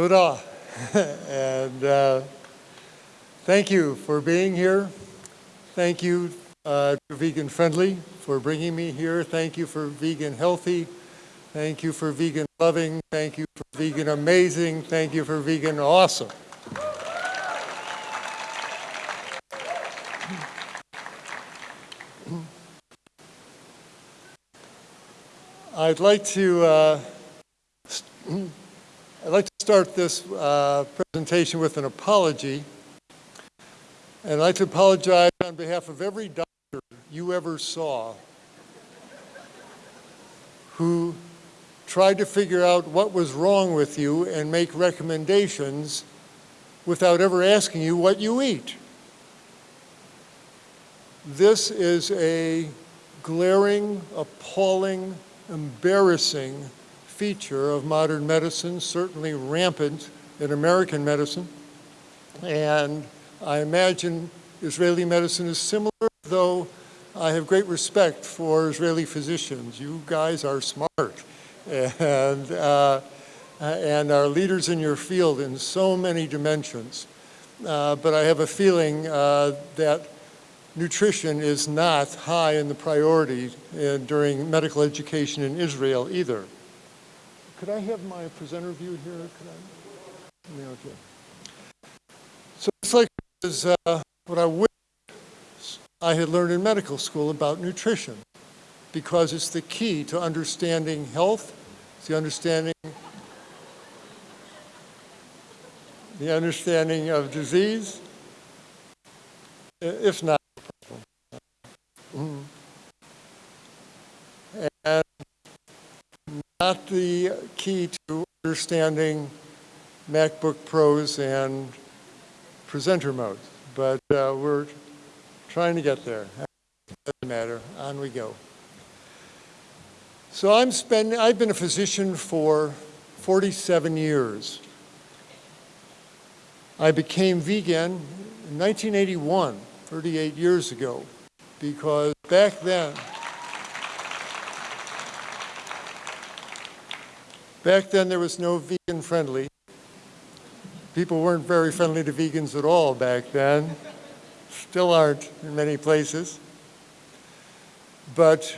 Toda. and uh, thank you for being here. Thank you uh, to Vegan Friendly for bringing me here. Thank you for Vegan Healthy. Thank you for Vegan Loving. Thank you for Vegan Amazing. Thank you for Vegan Awesome. I'd like to uh, I'd like to start this uh, presentation with an apology. And I'd like to apologize on behalf of every doctor you ever saw who tried to figure out what was wrong with you and make recommendations without ever asking you what you eat. This is a glaring, appalling, embarrassing feature of modern medicine, certainly rampant in American medicine. And I imagine Israeli medicine is similar, though I have great respect for Israeli physicians. You guys are smart and, uh, and are leaders in your field in so many dimensions. Uh, but I have a feeling uh, that nutrition is not high in the priority uh, during medical education in Israel either. Could I have my presenter view here? Could I? Yeah, Okay. So it's like is uh, what I wish I had learned in medical school about nutrition because it's the key to understanding health, it's the understanding the understanding of disease, if not and not the key to understanding MacBook Pros and presenter mode, but uh, we're trying to get there. Doesn't matter, on we go. So I'm spending, I've been a physician for 47 years. I became vegan in 1981, 38 years ago, because back then, Back then, there was no vegan friendly. People weren't very friendly to vegans at all back then. Still aren't in many places. But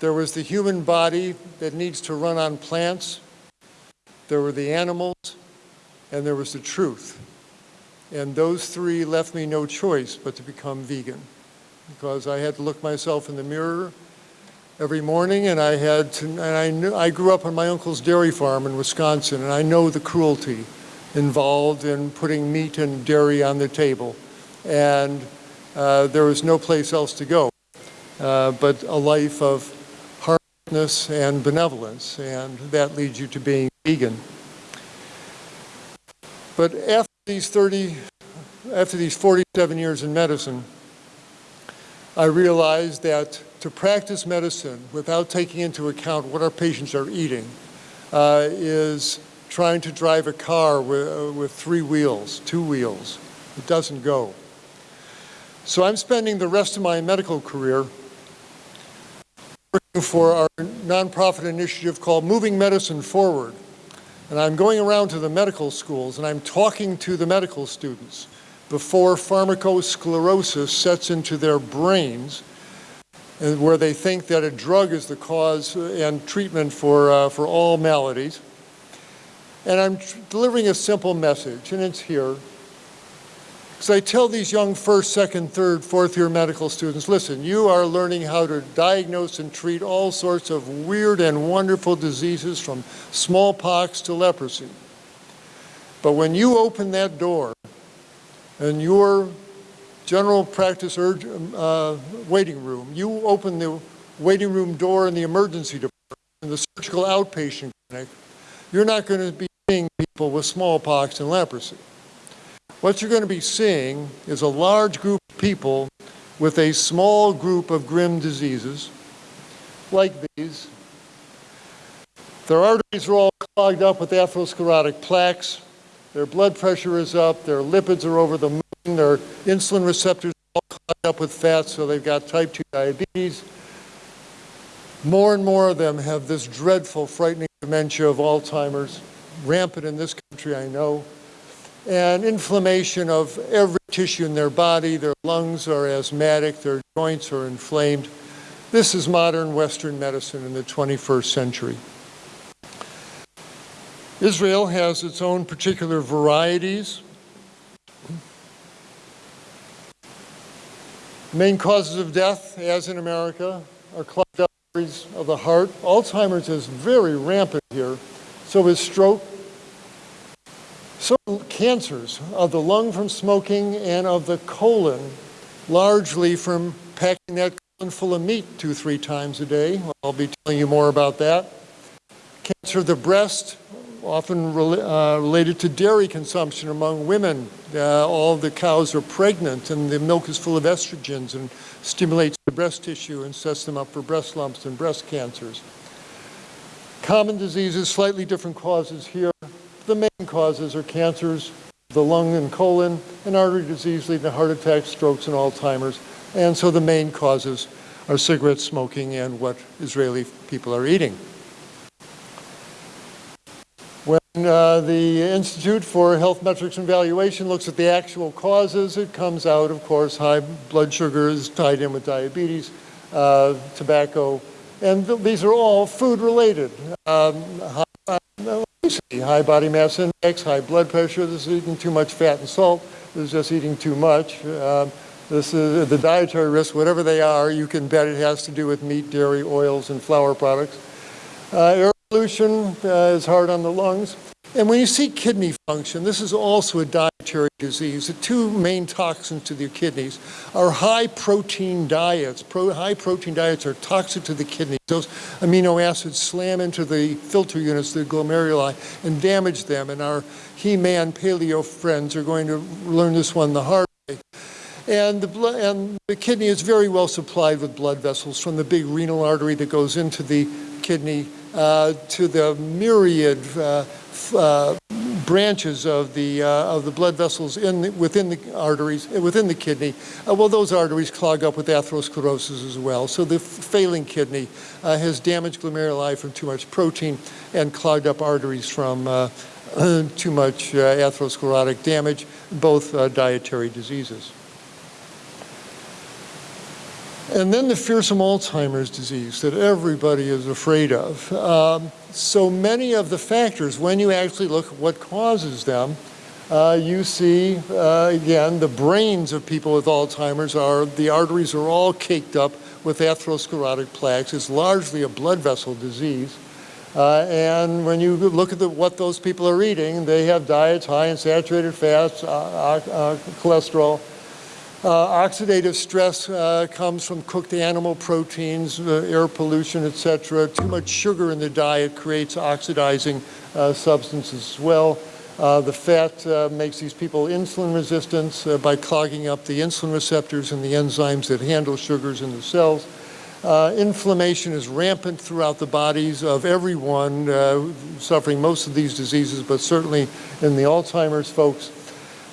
there was the human body that needs to run on plants. There were the animals, and there was the truth. And those three left me no choice but to become vegan because I had to look myself in the mirror every morning, and I had to, and I knew, I grew up on my uncle's dairy farm in Wisconsin, and I know the cruelty involved in putting meat and dairy on the table. And uh, there was no place else to go uh, but a life of hardness and benevolence, and that leads you to being vegan. But after these 30, after these 47 years in medicine, I realized that to practice medicine without taking into account what our patients are eating uh, is trying to drive a car with, uh, with three wheels, two wheels. It doesn't go. So I'm spending the rest of my medical career working for our nonprofit initiative called Moving Medicine Forward. And I'm going around to the medical schools and I'm talking to the medical students before pharmacosclerosis sets into their brains where they think that a drug is the cause and treatment for, uh, for all maladies. And I'm delivering a simple message, and it's here. Because I tell these young first, second, third, fourth year medical students, listen, you are learning how to diagnose and treat all sorts of weird and wonderful diseases from smallpox to leprosy. But when you open that door and your general practice urge, uh, waiting room. You open the waiting room door in the emergency department, in the surgical outpatient clinic, you're not going to be seeing people with smallpox and leprosy. What you're going to be seeing is a large group of people with a small group of grim diseases, like these. Their arteries are all clogged up with atherosclerotic plaques. Their blood pressure is up. Their lipids are over the. Their insulin receptors all clogged up with fat, so they've got type 2 diabetes. More and more of them have this dreadful, frightening dementia of Alzheimer's, rampant in this country country, I know. And inflammation of every tissue in their body, their lungs are asthmatic, their joints are inflamed. This is modern Western medicine in the 21st century. Israel has its own particular varieties. Main causes of death, as in America, are clogged arteries of the heart. Alzheimer's is very rampant here. So is stroke. So cancers of the lung from smoking and of the colon, largely from packing that colon full of meat two, three times a day. I'll be telling you more about that. Cancer of the breast, often uh, related to dairy consumption among women. Uh, all the cows are pregnant and the milk is full of estrogens and stimulates the breast tissue and sets them up for breast lumps and breast cancers. Common diseases, slightly different causes here. The main causes are cancers, the lung and colon, and artery disease leading to heart attacks, strokes, and Alzheimer's. And so the main causes are cigarette smoking and what Israeli people are eating. Uh, the Institute for Health Metrics and Evaluation looks at the actual causes. It comes out, of course, high blood sugar is tied in with diabetes, uh, tobacco, and th these are all food-related. Um, high, high, body mass index, high blood pressure, this is eating too much fat and salt, this is just eating too much. Um, this is the dietary risks, whatever they are, you can bet it has to do with meat, dairy, oils, and flour products. Uh, pollution uh, is hard on the lungs. And when you see kidney function, this is also a dietary disease. The two main toxins to the kidneys are high protein diets. Pro high protein diets are toxic to the kidneys. Those amino acids slam into the filter units, the glomeruli, and damage them. And our He-Man paleo friends are going to learn this one the hard way. And the, blood, and the kidney is very well supplied with blood vessels from the big renal artery that goes into the kidney uh, to the myriad uh, uh, branches of the uh, of the blood vessels in the, within the arteries within the kidney. Uh, well, those arteries clog up with atherosclerosis as well. So the failing kidney uh, has damaged glomeruli from too much protein and clogged up arteries from too much atherosclerotic damage, both dietary diseases. And then the fearsome Alzheimer's disease that everybody is afraid of. Um, so many of the factors, when you actually look at what causes them, uh, you see, uh, again, the brains of people with Alzheimer's are, the arteries are all caked up with atherosclerotic plaques. It's largely a blood vessel disease. Uh, and when you look at the, what those people are eating, they have diets high in saturated fats, uh, uh, cholesterol, uh, oxidative stress uh, comes from cooked animal proteins, uh, air pollution, etc. Too much sugar in the diet creates oxidizing uh, substances as well. Uh, the fat uh, makes these people insulin resistant by clogging up the insulin receptors and the enzymes that handle sugars in the cells. inflammation is rampant throughout the bodies of everyone suffering most of these diseases, but certainly in the Alzheimer's folks.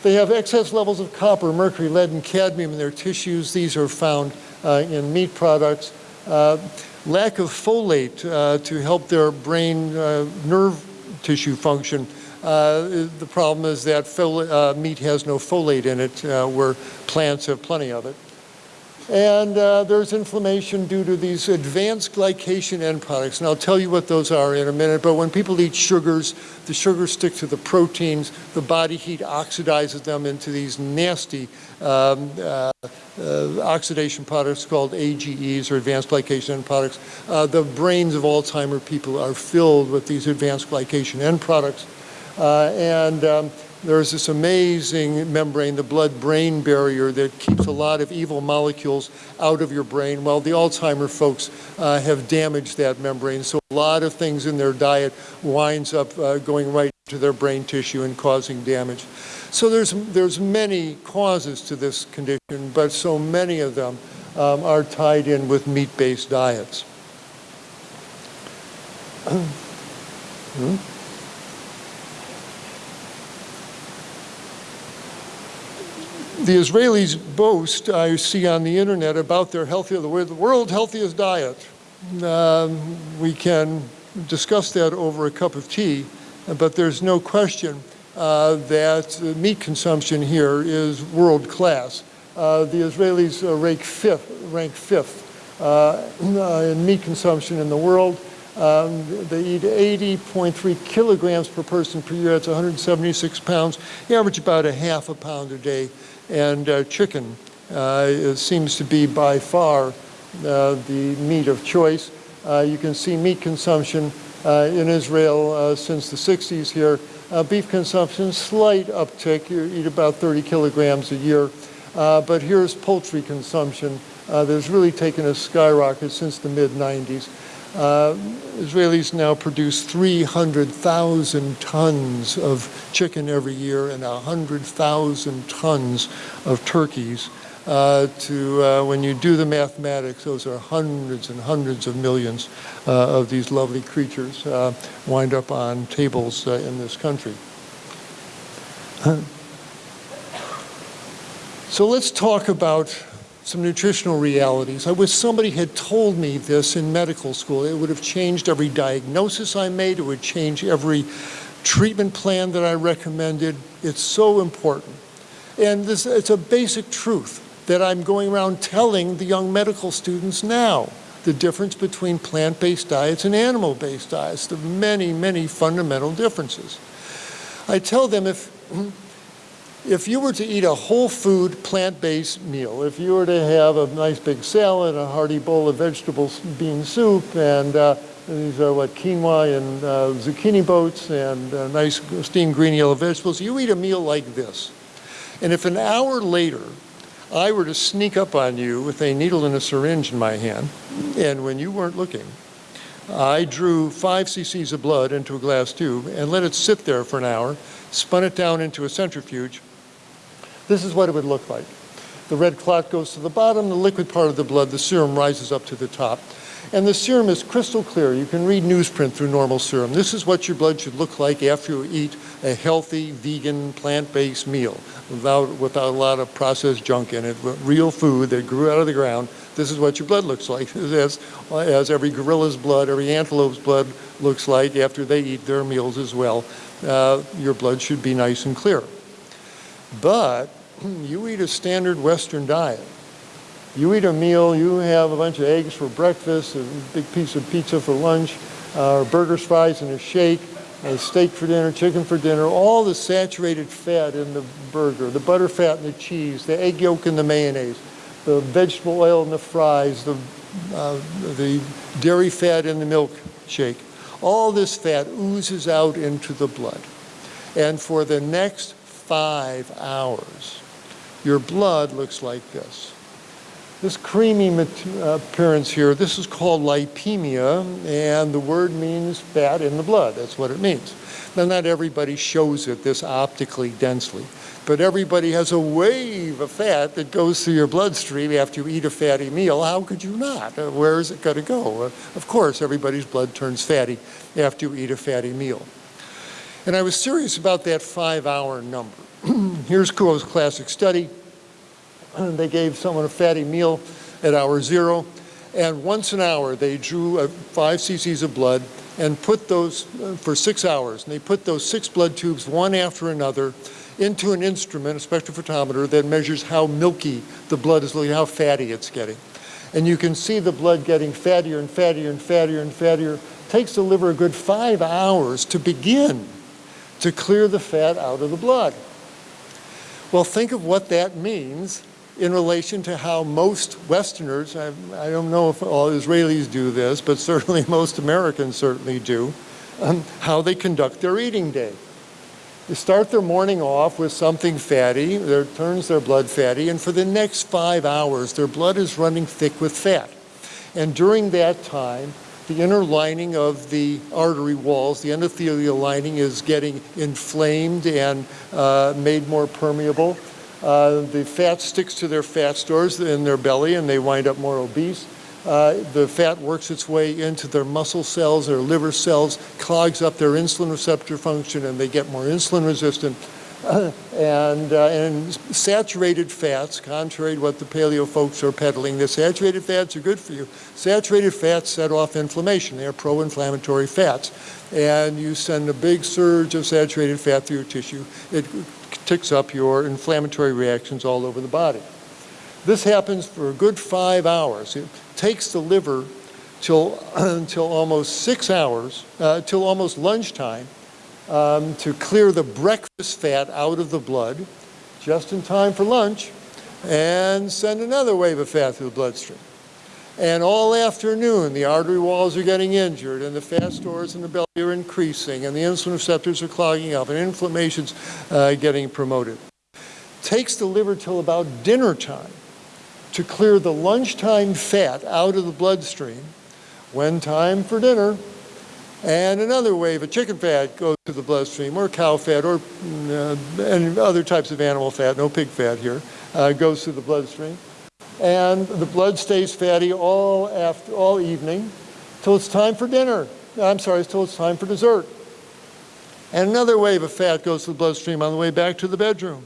They have excess levels of copper, mercury, lead, and cadmium in their tissues. These are found uh, in meat products. Uh, lack of folate uh, to help their brain uh, nerve tissue function. Uh, the problem is that uh, meat has no folate in it, where plants have plenty of it. And uh, there's inflammation due to these advanced glycation end products. And I'll tell you what those are in a minute. But when people eat sugars, the sugars stick to the proteins. The body heat oxidizes them into these nasty um, uh, uh, oxidation products called AGEs or advanced glycation end products. Uh, the brains of Alzheimer people are filled with these advanced glycation end products. Uh, and um, there's this amazing membrane, the blood-brain barrier, that keeps a lot of evil molecules out of your brain. Well, the Alzheimer folks uh, have damaged that membrane, so a lot of things in their diet winds up uh, going right to their brain tissue and causing damage. So there's, there's many causes to this condition, but so many of them um, are tied in with meat-based diets. hmm? The Israelis boast, I see on the internet, about their healthy, the world healthiest diet. Um, we can discuss that over a cup of tea, but there's no question uh, that meat consumption here is world class. Uh, the Israelis uh, rank fifth, rank fifth uh, in meat consumption in the world. Um, they eat 80.3 kilograms per person per year. That's 176 pounds. They average about a half a pound a day. And uh, chicken uh, seems to be by far uh, the meat of choice. Uh, you can see meat consumption uh, in Israel uh, since the 60s here. beef consumption, slight uptick. You eat about 30 kilograms a year. but here's poultry consumption uh, that's really taken a skyrocket since the mid-90s. Uh, Israelis now produce 300,000 tons of chicken every year and 100,000 tons of turkeys. Uh, to uh, when you do the mathematics, those are hundreds and hundreds of millions uh, of these lovely creatures uh, wind up on tables uh, in this country. so let's talk about some nutritional realities. I wish somebody had told me this in medical school. It would have changed every diagnosis I made. It would change every treatment plan that I recommended. It's so important. And this, it's a basic truth that I'm going around telling the young medical students now. The difference between plant-based diets and animal-based diets, the many, many fundamental differences. I tell them if if you were to eat a whole food plant-based meal, if you were to have a nice big salad, a hearty bowl of vegetable bean soup, and uh, these are what quinoa and uh, zucchini boats and uh, nice steamed green yellow vegetables, you eat a meal like this. And if an hour later I were to sneak up on you with a needle and a syringe in my hand, and when you weren't looking, I drew five cc's of blood into a glass tube and let it sit there for an hour, spun it down into a centrifuge, this is what it would look like. The red clot goes to the bottom, the liquid part of the blood, the serum rises up to the top. And the serum is crystal clear. You can read newsprint through normal serum. This is what your blood should look like after you eat a healthy, vegan, plant-based meal without, without a lot of processed junk in it, real food that grew out of the ground. This is what your blood looks like, as, as every gorilla's blood, every antelope's blood looks like after they eat their meals as well. Uh, your blood should be nice and clear. But you eat a standard Western diet. You eat a meal, you have a bunch of eggs for breakfast, a big piece of pizza for lunch, uh, burgers, fries, and a shake, a steak for dinner, chicken for dinner, all the saturated fat in the burger, the butter fat in the cheese, the egg yolk in the mayonnaise, the vegetable oil in the fries, the, uh, the dairy fat in the milkshake. All this fat oozes out into the blood. And for the next five hours, your blood looks like this. This creamy appearance here, this is called lipemia, and the word means fat in the blood. That's what it means. Now, not everybody shows it this optically densely, but everybody has a wave of fat that goes through your bloodstream after you eat a fatty meal. How could you not? Uh, where is it going to go? Uh, of course, everybody's blood turns fatty after you eat a fatty meal. And I was serious about that five hour number. Here's Kuo's classic study. they gave someone a fatty meal at hour zero, and once an hour they drew five cc's of blood and put those uh, for six hours. And they put those six blood tubes one after another into an instrument, a spectrophotometer, that measures how milky the blood is looking, how fatty it's getting. And you can see the blood getting fattier and fattier and fattier and fattier. It takes the liver a good five hours to begin to clear the fat out of the blood. Well, think of what that means in relation to how most Westerners, I, I don't know if all Israelis do this, but certainly most Americans certainly do, um, how they conduct their eating day. They start their morning off with something fatty, that turns their blood fatty, and for the next five hours, their blood is running thick with fat. And during that time, the inner lining of the artery walls, the endothelial lining is getting inflamed and uh, made more permeable. Uh, the fat sticks to their fat stores in their belly and they wind up more obese. Uh, the fat works its way into their muscle cells, their liver cells, clogs up their insulin receptor function and they get more insulin resistant. And, uh, and saturated fats, contrary to what the paleo folks are peddling, the saturated fats are good for you. Saturated fats set off inflammation. They are pro-inflammatory fats. And you send a big surge of saturated fat through your tissue. It ticks up your inflammatory reactions all over the body. This happens for a good five hours. It takes the liver till, until almost six hours, uh, till almost lunchtime, um, to clear the breakfast fat out of the blood just in time for lunch and send another wave of fat through the bloodstream. And all afternoon, the artery walls are getting injured and the fat stores in the belly are increasing and the insulin receptors are clogging up and inflammation's uh, getting promoted. Takes the liver till about dinner time to clear the lunchtime fat out of the bloodstream when time for dinner and another wave of chicken fat goes to the bloodstream, or cow fat, or uh, and other types of animal fat, no pig fat here, uh, goes through the bloodstream. And the blood stays fatty all, after, all evening till it's time for dinner. I'm sorry, till it's time for dessert. And another wave of fat goes to the bloodstream on the way back to the bedroom.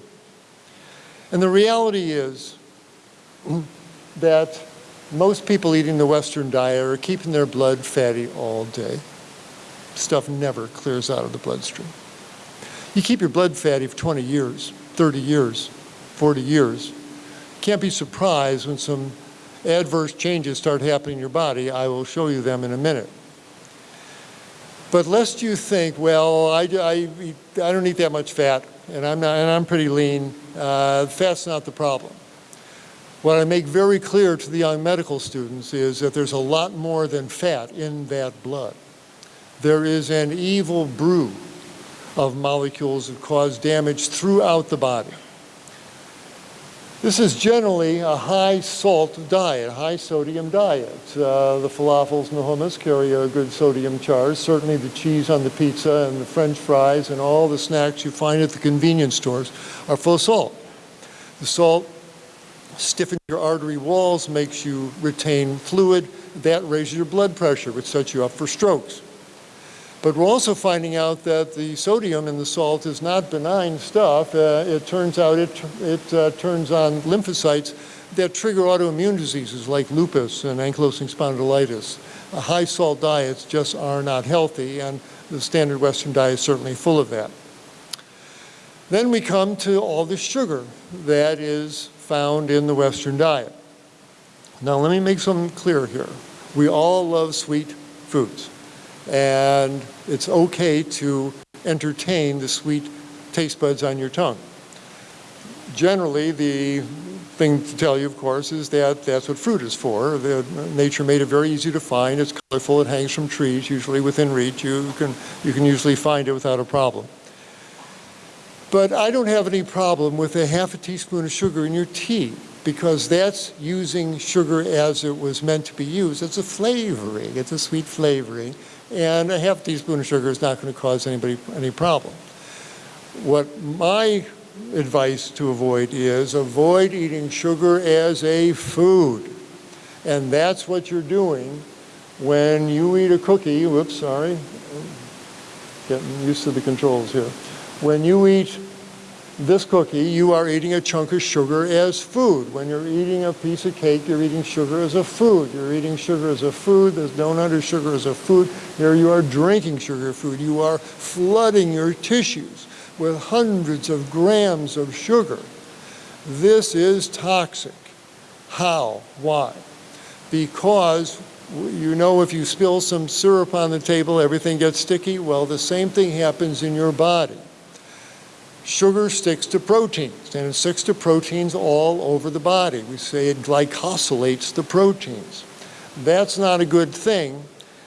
And the reality is that most people eating the Western diet are keeping their blood fatty all day stuff never clears out of the bloodstream. You keep your blood fatty for 20 years, 30 years, 40 years. Can't be surprised when some adverse changes start happening in your body. I will show you them in a minute. But lest you think, well, I, I, I don't eat that much fat, and I'm, not, and I'm pretty lean, uh, fat's not the problem. What I make very clear to the young medical students is that there's a lot more than fat in that blood there is an evil brew of molecules that cause damage throughout the body. This is generally a high salt diet, high sodium diet. Uh, the falafels and the hummus carry a good sodium charge. Certainly the cheese on the pizza and the french fries and all the snacks you find at the convenience stores are full of salt. The salt stiffens your artery walls, makes you retain fluid. That raises your blood pressure, which sets you up for strokes. But we're also finding out that the sodium in the salt is not benign stuff. Uh, it turns out it, it uh, turns on lymphocytes that trigger autoimmune diseases like lupus and ankylosing spondylitis. Uh, high salt diets just are not healthy and the standard Western diet is certainly full of that. Then we come to all the sugar that is found in the Western diet. Now let me make something clear here. We all love sweet foods and it's okay to entertain the sweet taste buds on your tongue. Generally, the thing to tell you, of course, is that that's what fruit is for. The, nature made it very easy to find. It's colorful. It hangs from trees, usually within reach. You can, you can usually find it without a problem. But I don't have any problem with a half a teaspoon of sugar in your tea because that's using sugar as it was meant to be used. It's a flavoring. It's a sweet flavoring and a half teaspoon of sugar is not going to cause anybody any problem. What my advice to avoid is avoid eating sugar as a food. And that's what you're doing when you eat a cookie, whoops, sorry, getting used to the controls here. When you eat this cookie, you are eating a chunk of sugar as food. When you're eating a piece of cake, you're eating sugar as a food. You're eating sugar as a food. There's no under sugar as a food. Here you are drinking sugar food. You are flooding your tissues with hundreds of grams of sugar. This is toxic. How? Why? Because you know if you spill some syrup on the table, everything gets sticky. Well, the same thing happens in your body sugar sticks to proteins, and it sticks to proteins all over the body. We say it glycosylates the proteins. That's not a good thing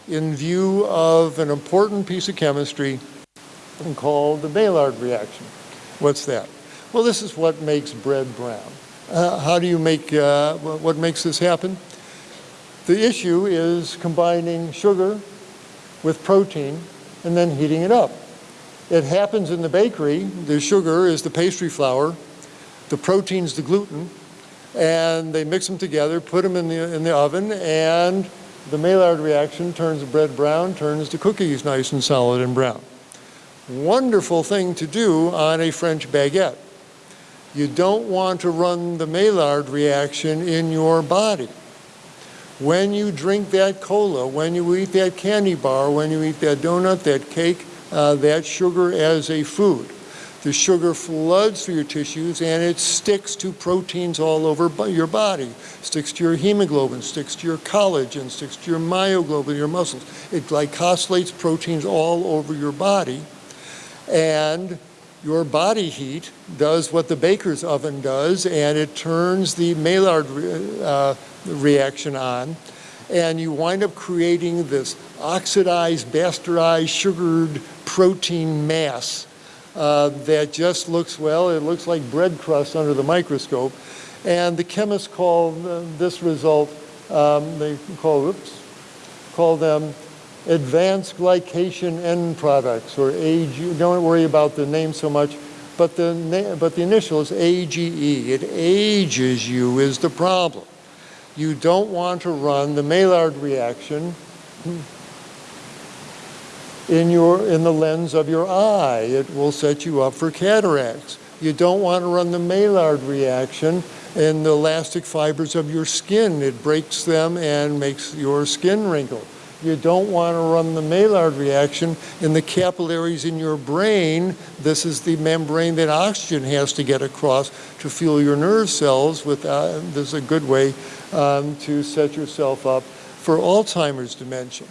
in view of an important piece of chemistry called the Maillard reaction. What's that? Well, this is what makes bread brown. Uh, how do you make, uh, what makes this happen? The issue is combining sugar with protein and then heating it up. It happens in the bakery. The sugar is the pastry flour, the protein's the gluten, and they mix them together, put them in the, in the oven, and the Maillard reaction turns the bread brown, turns the cookies nice and solid and brown. Wonderful thing to do on a French baguette. You don't want to run the Maillard reaction in your body. When you drink that cola, when you eat that candy bar, when you eat that donut, that cake, uh, that sugar as a food. The sugar floods through your tissues and it sticks to proteins all over your body. Sticks to your hemoglobin, sticks to your collagen, sticks to your myoglobin, your muscles. It glycosylates proteins all over your body. And your body heat does what the baker's oven does and it turns the Maillard re- uh, reaction on and you wind up creating this oxidized, bastardized, sugared protein mass uh, that just looks, well, it looks like bread crust under the microscope. And the chemists call uh, this result, um, they call, oops, call them advanced glycation end products or AG, don't worry about the name so much, but the, but the initial is AGE. It ages you is the problem. You don't want to run the Maillard reaction in, your, in the lens of your eye. It will set you up for cataracts. You don't want to run the Maillard reaction in the elastic fibers of your skin. It breaks them and makes your skin wrinkle. You don't want to run the Maillard reaction in the capillaries in your brain. This is the membrane that oxygen has to get across to fuel your nerve cells. With, uh, this is a good way um, to set yourself up for Alzheimer's dementia.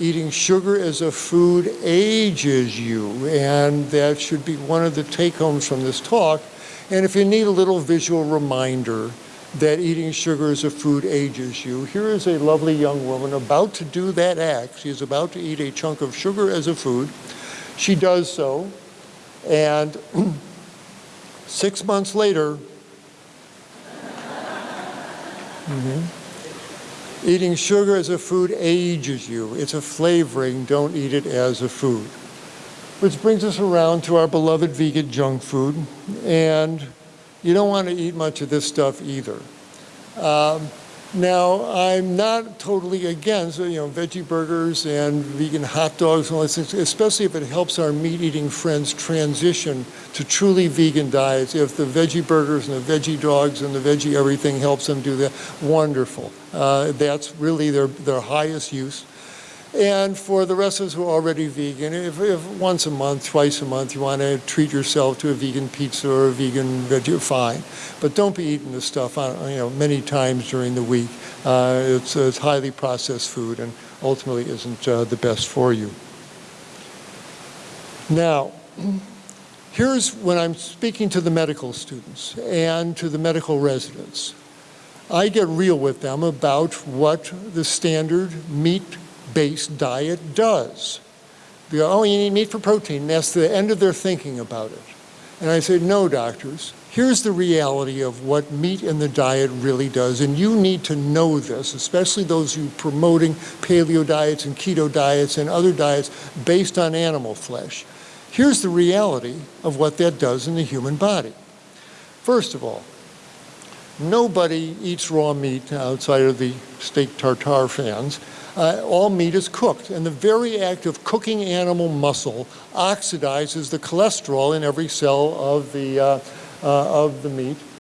Eating sugar as a food ages you, and that should be one of the take-homes from this talk. And if you need a little visual reminder that eating sugar as a food ages you, here is a lovely young woman about to do that act. She's about to eat a chunk of sugar as a food. She does so, and six months later, mm-hmm, Eating sugar as a food ages you. It's a flavoring, don't eat it as a food. Which brings us around to our beloved vegan junk food. And you don't want to eat much of this stuff either. Um, now, I'm not totally against, you know, veggie burgers and vegan hot dogs and all these things, especially if it helps our meat-eating friends transition to truly vegan diets. If the veggie burgers and the veggie dogs and the veggie everything helps them do that, wonderful. Uh, that's really their, their highest use. And for the rest of us who are already vegan, if, if once a month, twice a month, you want to treat yourself to a vegan pizza or a vegan veggie, fine. But don't be eating this stuff on, you know, many times during the week. Uh, it's, it's highly processed food and ultimately isn't uh, the best for you. Now, here's when I'm speaking to the medical students and to the medical residents. I get real with them about what the standard meat-based diet does. They go, oh, you need meat for protein. That's the end of their thinking about it. And I say, no, doctors, here's the reality of what meat in the diet really does. And you need to know this, especially those who promoting paleo diets and keto diets and other diets based on animal flesh. Here's the reality of what that does in the human body. First of all, nobody eats raw meat outside of the steak tartare fans. Uh, all meat is cooked, and the very act of cooking animal muscle oxidizes the cholesterol in every cell of the, uh, uh, of the meat